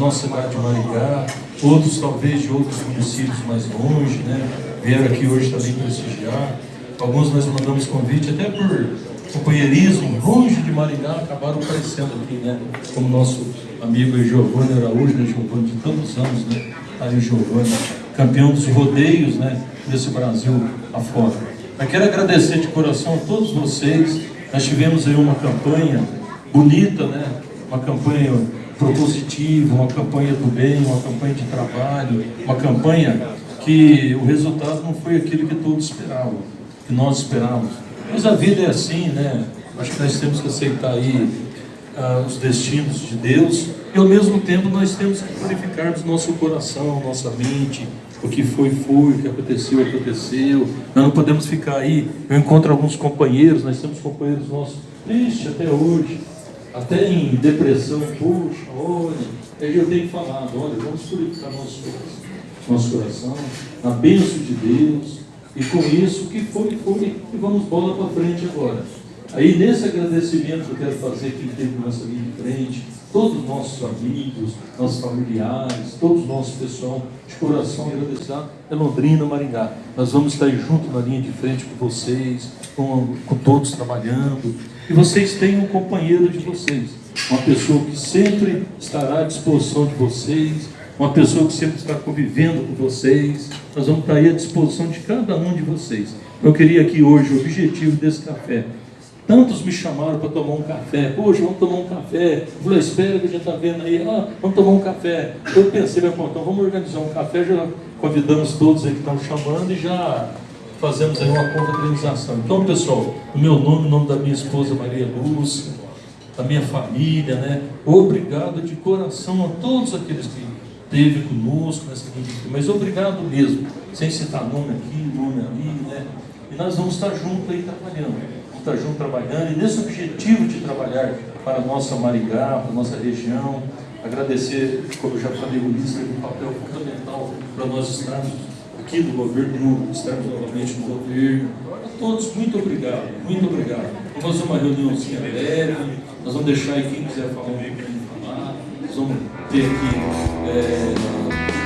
nossa cidade de Maringá, outros talvez de outros municípios mais longe, né? Vieram aqui hoje também prestigiar. Alguns nós mandamos convite até por companheirismo, longe de Maringá, acabaram aparecendo aqui, né? Como nosso amigo Giovanni Araújo, né? Giovanni de tantos anos, né? Aí o Giovanni, campeão dos rodeios, né? Desse Brasil afora. Eu quero agradecer de coração a todos vocês. Nós tivemos aí uma campanha bonita, né? Uma campanha propositiva, uma campanha do bem, uma campanha de trabalho, uma campanha que o resultado não foi aquilo que todos esperavam, que nós esperávamos. Mas a vida é assim, né? Acho que nós temos que aceitar aí uh, os destinos de Deus e ao mesmo tempo nós temos que purificarmos nosso coração, nossa mente, o que foi, foi, o que aconteceu, aconteceu. Nós não podemos ficar aí. Eu encontro alguns companheiros, nós temos companheiros nossos tristes até hoje, até em depressão, puxa, olha, eu tenho falado, olha, vamos purificar nosso coração, nosso coração, na bênção de Deus, e com isso, que foi, foi, e vamos bola para frente agora. Aí nesse agradecimento que eu quero fazer quem teve nossa linha de frente, todos os nossos amigos, nossos familiares, todos os nossos pessoal de coração agradecido é Londrina, Maringá. Nós vamos estar junto na linha de frente com vocês, com, com todos trabalhando. E vocês têm um companheiro de vocês, uma pessoa que sempre estará à disposição de vocês, uma pessoa que sempre está convivendo com vocês. Nós vamos estar aí à disposição de cada um de vocês. Eu queria aqui hoje, o objetivo desse café, Tantos me chamaram para tomar um café. Poxa, vamos tomar um café. Falei, espera que gente está vendo aí. Ah, vamos tomar um café. Eu pensei, meu então vamos organizar um café. Já convidamos todos aí que estão chamando e já fazemos aí uma confraternização. Então, pessoal, o meu nome, o nome da minha esposa Maria Lúcia, da minha família, né? Obrigado de coração a todos aqueles que esteve conosco nessa linha mas obrigado mesmo, sem citar nome aqui, nome ali, né? E nós vamos estar juntos aí trabalhando estar junto trabalhando e nesse objetivo de trabalhar para a nossa Maringá, para a nossa região, agradecer, como eu já falei, o Ulisses um papel fundamental para nós estarmos aqui no governo, estarmos novamente no governo. A todos, muito obrigado, muito obrigado. Vamos fazer uma reuniãozinha leve, nós vamos deixar aí quem quiser falar um pouquinho falar, nós vamos ter aqui é,